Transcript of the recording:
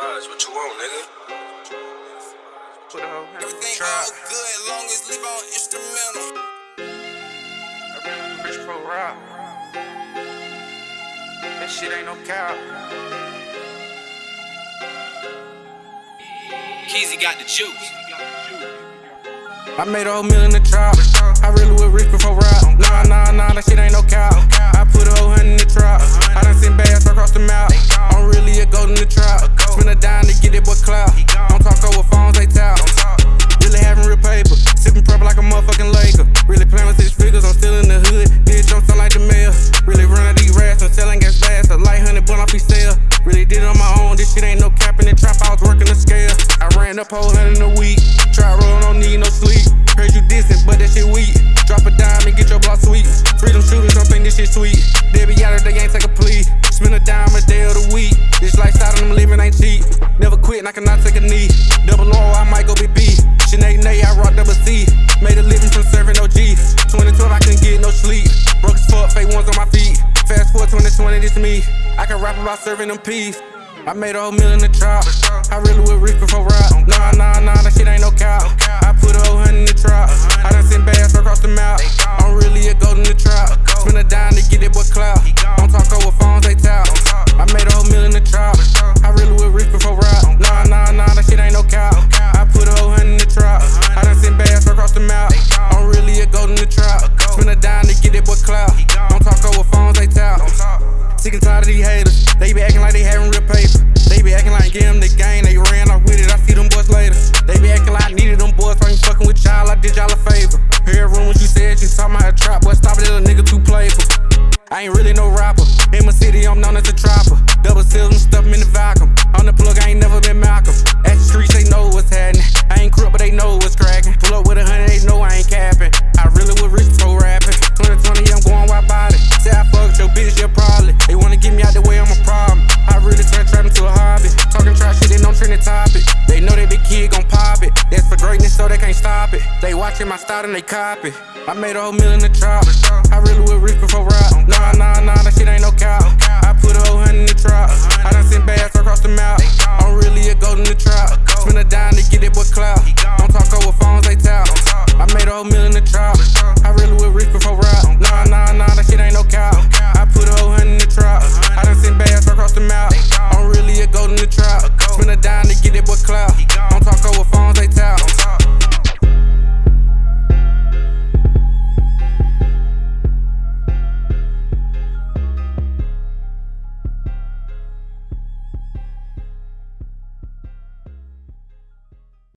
Smiles, what you want, nigga? Put a hoe Everything trap. all good, long as leave on instrumental. I been rich for rap. That shit ain't no cap. Keezy got the juice. I made a whole million in the trap. I really was rich before rap. Up whole hundred a week. Try rolling, don't need no sleep. Heard you dissing, but that shit weak. Drop a dime and get your block sweet. Freedom shooters don't think this shit sweet. They be out of they ain't take a plea. Spend a dime a day of the week. This lifestyle them living ain't cheap. Never quit, and I cannot take a knee. Double O, I might go BB. Sinead Nay, I rock double C. Made a living from serving OG. 2012, I couldn't get no sleep. Broke as fuck, fake ones on my feet. Fast forward 2020, this me. I can rap about serving them peas. I made a whole million in the trap. I really was Sick and tired of these haters. They be acting like they having real paper. They be acting like give them the game. They ran off with it. I see them boys later. They be acting like I needed them boys. I ain't fucking with y'all. I did y'all a favor. Heard rumors you said you talking about a trap. Boy, stop it, little nigga too playful. I ain't really no stop it. They watching my style and they copy. I made a whole million in the trap. I really was rich before rap. Nah, nah, nah, that shit ain't no cap. I put a whole hundred in the trap. I done sent bags across the map. I'm really a gold in the trap. Spin a dime to get it, boy, clout. Don't talk over phones, they tap. I made a whole million in the trap. I really was rich before rap. Nah, nah, nah, that shit ain't no cap. I put a whole hundred in the trap. I done sent bags across the map. I'm really a gold in the trap. Spin a dime